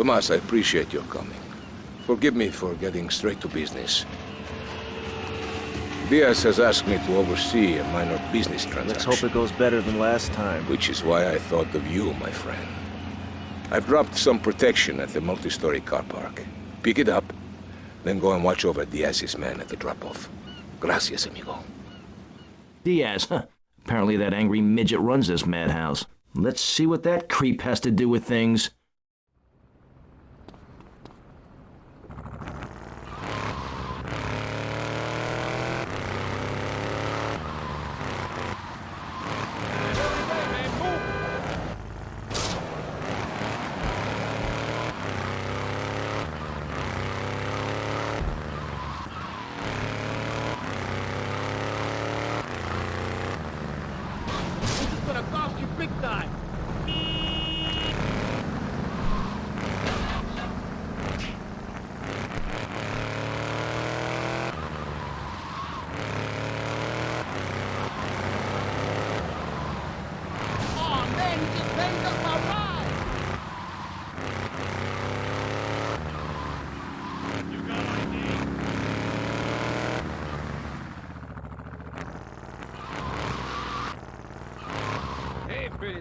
Tomas, I appreciate your coming. Forgive me for getting straight to business. Diaz has asked me to oversee a minor business transaction. Let's hope it goes better than last time. Which is why I thought of you, my friend. I've dropped some protection at the multi-story car park. Pick it up, then go and watch over Diaz's men at the drop-off. Gracias, amigo. Diaz, huh? Apparently that angry midget runs this madhouse. Let's see what that creep has to do with things. time.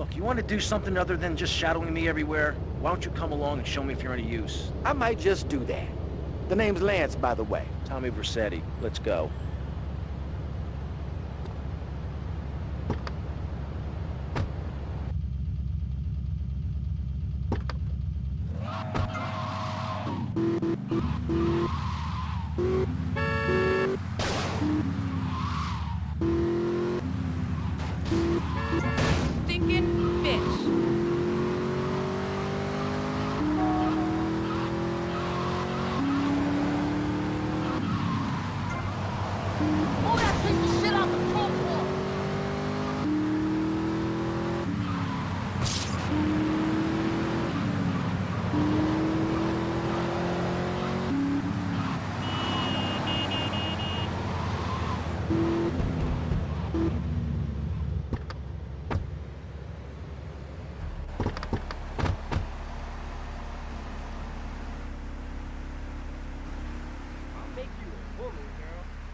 Look, you want to do something other than just shadowing me everywhere? Why don't you come along and show me if you're any use? I might just do that. The name's Lance, by the way. Tommy Vercetti. Let's go.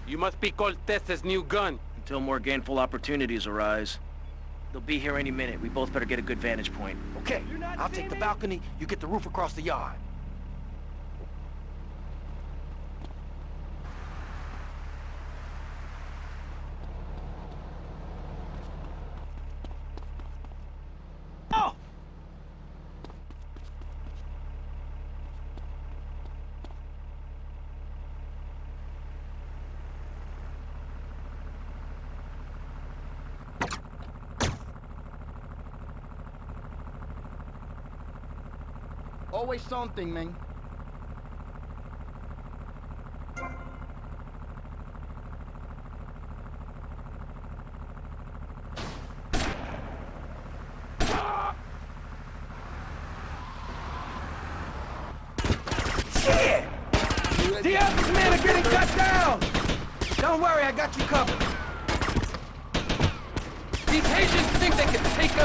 You must be Cortez's new gun. Until more gainful opportunities arise. They'll be here any minute. We both better get a good vantage point. Okay, I'll take the balcony, you get the roof across the yard. Always something, man. Shit! The other men are getting cut down! Don't worry, I got you covered. These Haitians think they can take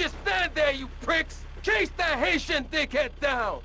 just stand there, you pricks! Chase that Haitian dickhead down!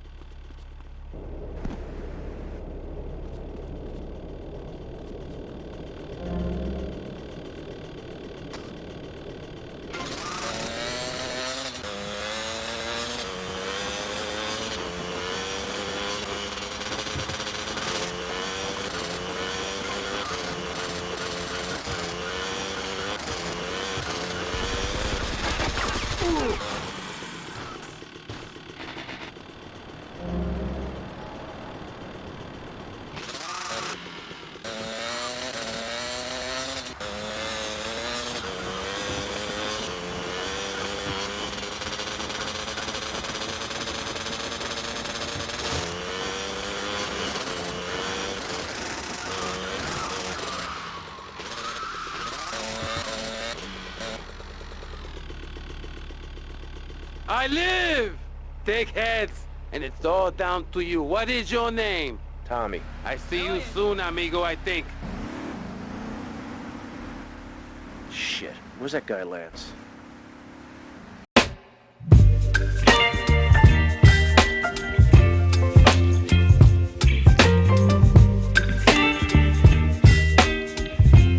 I live! Take heads, And it's all down to you. What is your name? Tommy. I see you soon, amigo, I think. Shit. Where's that guy, Lance?